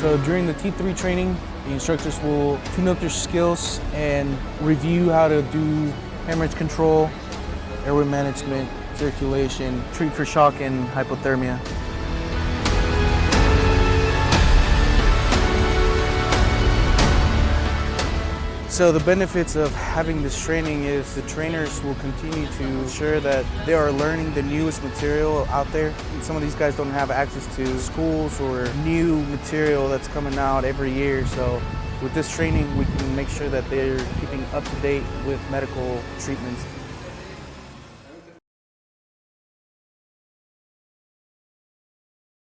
So during the T3 training, the instructors will tune up their skills and review how to do hemorrhage control, airway management, circulation, treat for shock and hypothermia. So the benefits of having this training is the trainers will continue to ensure that they are learning the newest material out there. Some of these guys don't have access to schools or new material that's coming out every year. So with this training, we can make sure that they're keeping up to date with medical treatments.